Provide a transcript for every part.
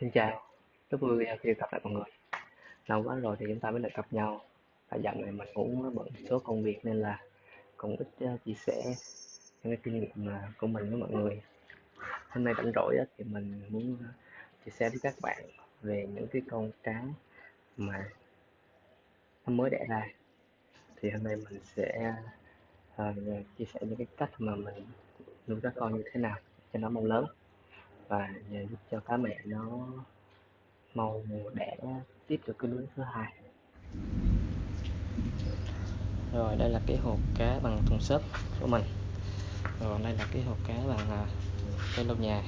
Xin chào, rất vui khi gặp lại mọi người. Lâu quá rồi thì chúng ta mới được gặp nhau. Và dạo này mình cũng bận số công việc nên là cũng ít ờ, chia sẻ những cái kinh nghiệm ờ, của mình với mọi người. Hôm nay rảnh rỗi thì mình muốn ờ, chia sẻ với các bạn về những cái con cá mà nó mới đẻ ra. Thì hôm nay mình sẽ uh, chia sẻ những cái cách mà mình nuôi các con như thế nào cho nó mau lớn và giúp cho cá mẹ nó mau đẻ tiếp được cái lứa thứ hai. Rồi đây là cái hộp cá bằng thùng xốp của mình. Rồi đây là cái hộp cá bằng à, cái cây lâu nhà.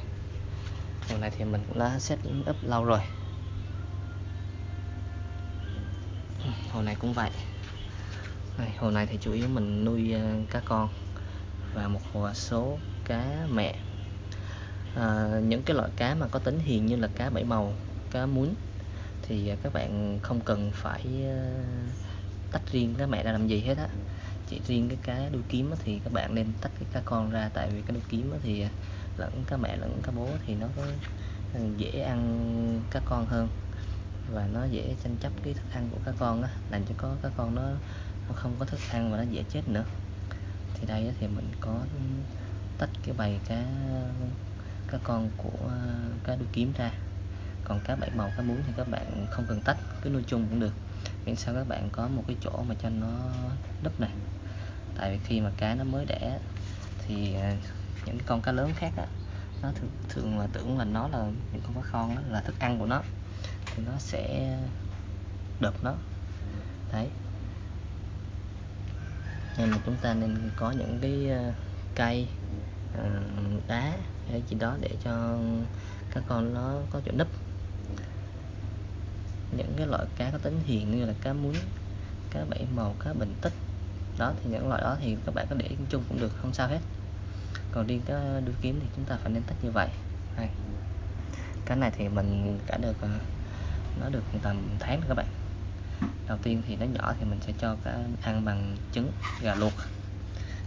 Hồ này thì mình cũng đã set up lâu rồi. Hồ này cũng vậy. Đây, hồ này thì chủ yếu mình nuôi à, cá con và một hồ số cá mẹ à, những cái loại cá mà có tính hiền như là cá bảy màu cá muốn thì à, các bạn không cần phải à, tách riêng cái mẹ ra làm gì hết á. Chỉ riêng cái cá đuôi kiếm thì các bạn nên tách cái cá con ra tại vì cái đuôi kiếm thì à, lẫn cá mẹ lẫn cá bố thì nó có dễ ăn cá con hơn và nó dễ tranh chấp cái thức ăn của cá con á làm cho có cá con nó, nó không có thức ăn và nó dễ chết nữa. Thì đây thì mình có tách cái bầy cá các con của à, cá đuôi kiếm ra. Còn cá bảy màu cá muốn thì các bạn không cần tách cứ nuôi chung cũng được. Miễn sao các bạn có một cái chỗ mà cho nó đắp này. Tại vì khi mà cá nó mới đẻ thì à, những con cá lớn khác á nó thường, thường là tưởng là nó là những con cá con đó là thức ăn của nó. Thì nó sẽ đập nó. Đấy. Nên là chúng ta nên có những cái à, cây đá hay gì đó để cho các con nó có chỗ nấp. Những cái loại cá có tính hiền như là cá muối, cá bảy màu, cá bình tích, đó, thì những loại đó thì các bạn có để chung cũng được, không sao hết. Còn riêng cá đuôi kiếm thì chúng ta phải nên tách như vậy. Này cái này thì mình cả được à, nó được tầm tháng các bạn. Đầu tiên thì nó nhỏ thì mình sẽ cho cá ăn bằng trứng, gà luộc.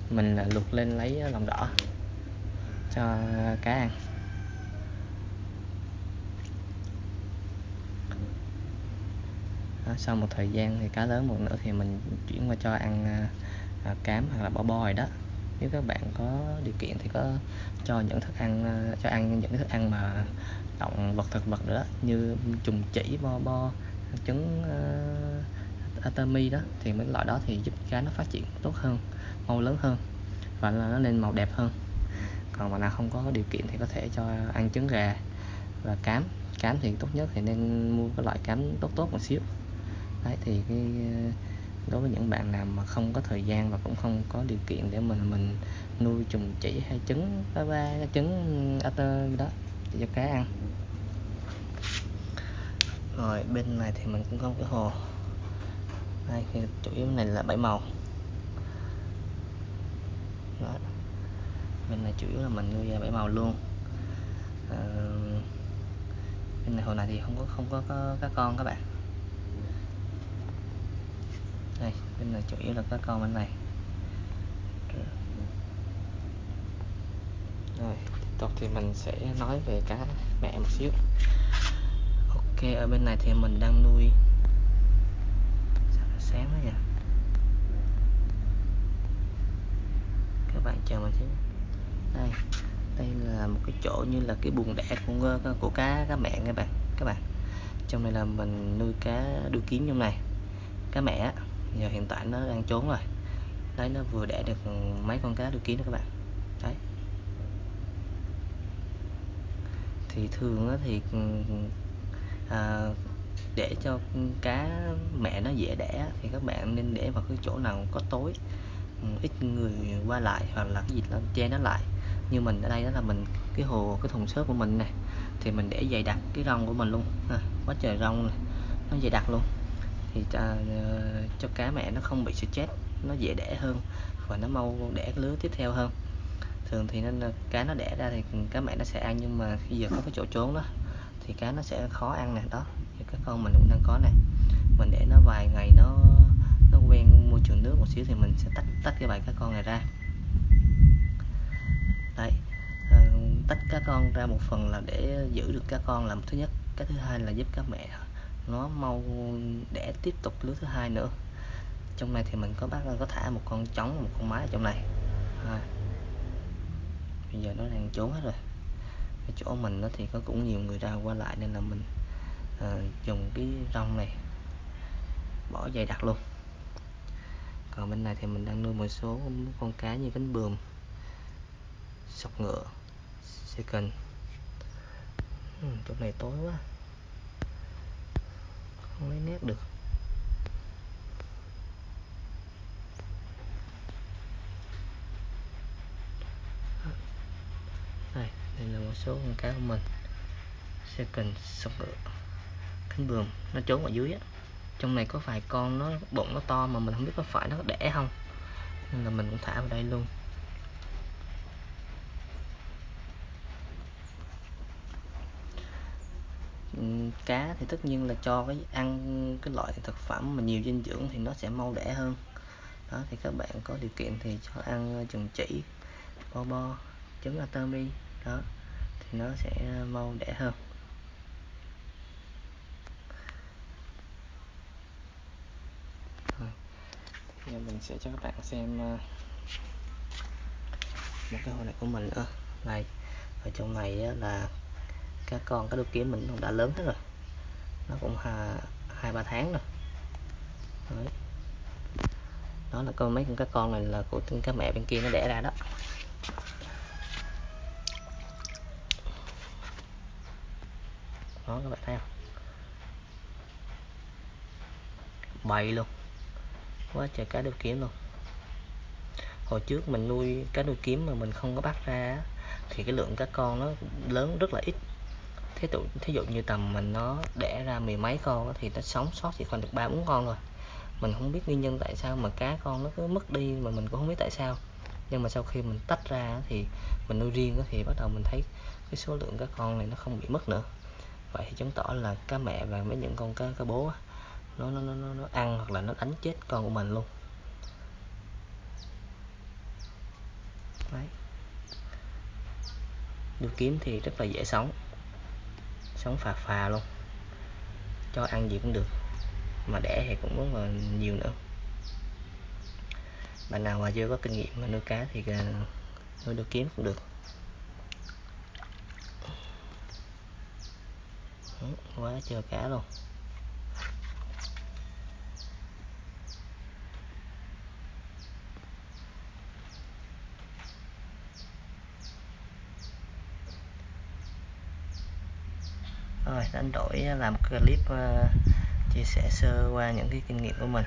Mình à, luộc lên lấy lòng đỏ cho cá ăn đó, sau một thời gian thì cá lớn một nữa thì mình chuyển qua cho ăn à, à cám hoặc là bò bò đó. Nếu các bạn có điều kiện thì có cho những thức ăn à, cho ăn những thức ăn mà động vật thực vật nữa như trùng chỉ bo bo trứng à, uh, atami đó thì mấy loại đó thì giúp cá nó phát triển tốt hơn mau lớn hơn và nó lên màu đẹp hơn còn mà nào không có điều kiện thì có thể cho ăn trứng gà và cám. Cám thì tốt nhất thì nên mua cái loại cám tốt tốt một xíu. Đấy, thì cái ờ, đối với những bạn nào mà không có thời gian và cũng không có điều kiện để mình mình nuôi trùng chỉ hay trứng, ba ba trứng tơ đó cho cá ăn. Rồi, bên này thì mình cũng có cái hồ. Đây, thì chủ yếu này là bảy màu. Đó bên này chủ yếu là mình nuôi à, bảy màu luôn. Ờ, à, bên này hồi này thì không có không có, có cá con các bạn. Đây bên này chủ yếu là các con bên này. Rồi tiếp tục thì mình sẽ nói về cá mẹ một xíu. Ok ở bên này thì mình đang nuôi. Sáng quá nha các bạn chờ mình xíu đây. Đây là một cái chỗ như là cái buồng đẻ của ờ, của cá cá mẹ các bạn các bạn. Trong này là mình nuôi cá đuôi kiếm trong này. Cá mẹ giờ hiện tại nó đang trốn rồi. Đấy nó vừa đẻ được mấy con cá đuôi kiến đó các bạn. Đấy. Thì thường thì ừ, à, để cho cá mẹ nó dễ đẻ thì các bạn nên để vào cái chỗ nào có tối ừ, ít người qua lại hoặc là cái gì đó che nó lại như mình ở đây đó là mình cái hồ cái thùng xốp của mình này thì mình để dày đặc cái rong của mình luôn. À, quá trời rong này. nó dày đặc luôn. Thì cho, cho cá mẹ nó không bị stress nó dễ đẻ hơn và nó mau đẻ cái lứa tiếp theo hơn. Thường thì nên cá nó đẻ ra thì cá mẹ nó sẽ ăn nhưng mà khi giờ có cái chỗ trốn đó thì cá nó sẽ khó ăn nè đó thì các con mình cũng đang có nè. Mình để nó vài ngày nó nó quen môi trường nước một xíu thì mình sẽ tách tách cái bài cá con này ra đấy. À, tách cá con ra một phần là để giữ được cá con là thứ nhất. Cái thứ hai là giúp các mẹ nó mau để tiếp tục lứa thứ hai nữa. Trong này thì mình có bác có thả một con trống một con mái ở trong này. À. bây giờ nó đang trốn hết rồi. Cái chỗ mình nó thì có cũng nhiều người ra qua lại nên là mình à, dùng cái rong này bỏ dày đặc luôn. Còn bên này thì mình đang nuôi một số con cá như cánh bườm sọc ngựa. Second. Ừ, chỗ này tối quá. Không lấy nét được. Đây đây là một số con cá của mình. Second sọc ngựa. Cánh bườm nó trốn ở dưới á. Trong này có vài con nó bụng nó to mà mình không biết có phải nó có đẻ không. Nên là mình cũng thả vào đây luôn. Cá thì tất nhiên là cho cái ăn cái loại thực phẩm mà nhiều dinh dưỡng thì nó sẽ mau đẻ hơn. Đó, thì các bạn có điều kiện thì cho ăn ờ, chừng chỉ, bo bo, trứng atami đó, thì nó sẽ ờ, mau đẻ hơn. Giờ mình sẽ cho các bạn xem ờ, một cái hồ này của mình nữa này. Ở trong này là các con cá đôi kiếm mình cũng đã lớn hết rồi. Nó cũng hai, ba tháng rồi. Đấy. đó là con mấy con cá con này là của cá mẹ bên kia nó đẻ ra đó. Đó, các bạn thấy không? Bầy luôn. Quá trời cá đôi kiếm luôn. Hồi trước mình nuôi cá đu kiếm mà mình không có bắt ra thì cái lượng cá con nó lớn rất là ít thí tụ thí dụ như tầm mình nó đẻ ra mười mấy con thì nó sống sót chỉ còn được ba bốn con rồi. Mình không biết nguyên nhân tại sao mà cá con nó cứ mất đi mà mình cũng không biết tại sao. Nhưng mà sau khi mình tách ra thì mình nuôi riêng thì bắt đầu mình thấy cái số lượng cá con này nó không bị mất nữa. Vậy thì chứng tỏ là cá mẹ và mấy những con cá cá bố nó nó nó nó ăn hoặc là nó đánh chết con của mình luôn. Đấy. Đuôi kiếm thì rất là dễ sống sống phà phà luôn. Cho ăn gì cũng được, mà đẻ thì cũng rất là nhiều nữa. Bạn nào mà chưa có kinh nghiệm mà nuôi cá thì à, nuôi đuôi kiếm cũng được. Quá trời cá luôn. Đánh đổi à, làm clip à, chia sẻ sơ qua những cái kinh nghiệm của mình.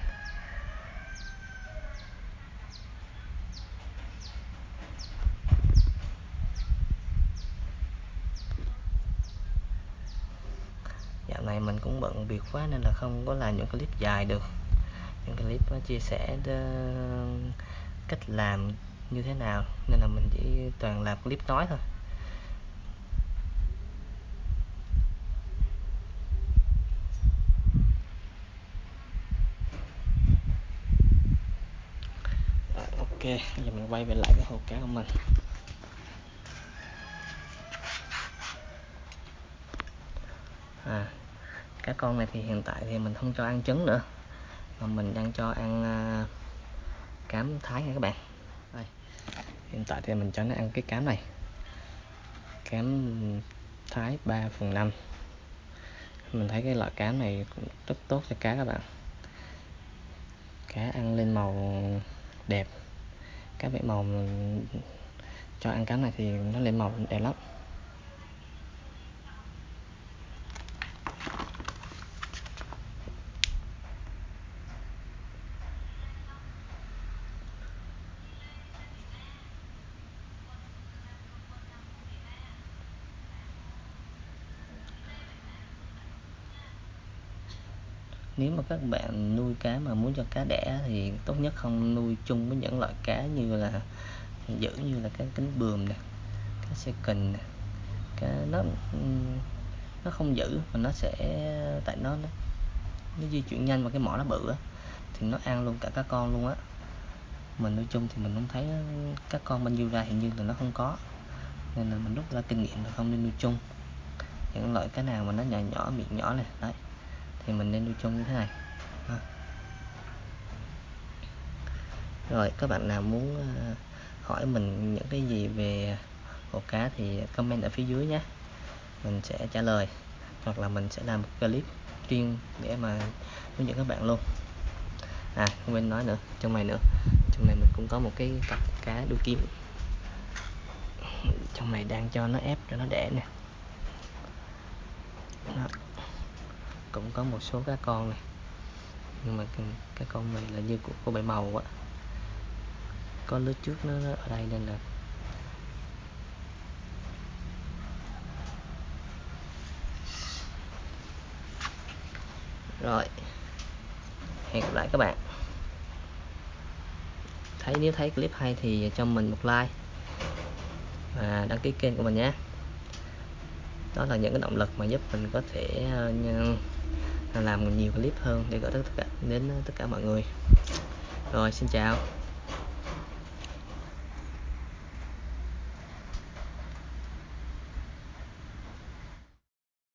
Dạo này mình cũng bận việc quá nên là không có làm những clip dài được. Những clip à, chia sẻ cách làm như thế nào, nên là mình chỉ toàn làm clip nói thôi ok giờ mình quay về lại cái hồ cá của mình. À cá con này thì hiện tại thì mình không cho ăn trứng nữa mà mình đang cho ăn uh, cám thái nha các bạn. Đây hiện tại thì mình cho nó ăn cái cám này. Cám thái 3 phần 5 mình thấy cái loại cá này cũng rất tốt cho cá các bạn. Cá ăn lên màu đẹp cái vẽ màu cho ăn cá này thì nó lên màu đẹp lắm. Nếu mà các bạn nuôi cá mà muốn cho cá đẻ thì tốt nhất không nuôi chung với những loại cá như là giữ như là cá cánh bườm nè cá xe kình nè. Cá nó nó không giữ mà nó sẽ tại nó nó, nó di chuyển nhanh và cái mỏ nó bự á thì nó ăn luôn cả cá con luôn á. Mình nuôi chung thì mình không thấy các con bên nhiêu ra hình như là nó không có nên là mình rút ra kinh nghiệm là không nên nuôi chung. Những loại cá nào mà nó nhỏ nhỏ miệng nhỏ này đấy thì mình nên nuôi chung như thế này. Rồi, các bạn nào muốn ờ, hỏi mình những cái gì về hồ cá thì comment ở phía dưới nhé. Mình sẽ trả lời, hoặc là mình sẽ làm một clip chuyên để mà hướng dẫn các bạn luôn. À không quên nói nữa, trong này nữa. Trong này mình cũng có một cái cặp cá đuôi kiếm. Trong này đang cho nó ép cho nó đẻ nè. Đó cũng có một số cá con này. Nhưng mà cái con này là như của, của bảy màu á. Có lứa trước nó ở đây nên là rồi. Hẹn gặp lại các bạn. Thấy nếu thấy clip hay thì cho mình một like và đăng ký kênh của mình nhé. Đó là những cái động lực mà giúp mình có thể uh, làm nhiều clip hơn để gửi tất cả đến ờ, tất cả mọi người. Rồi, xin chào.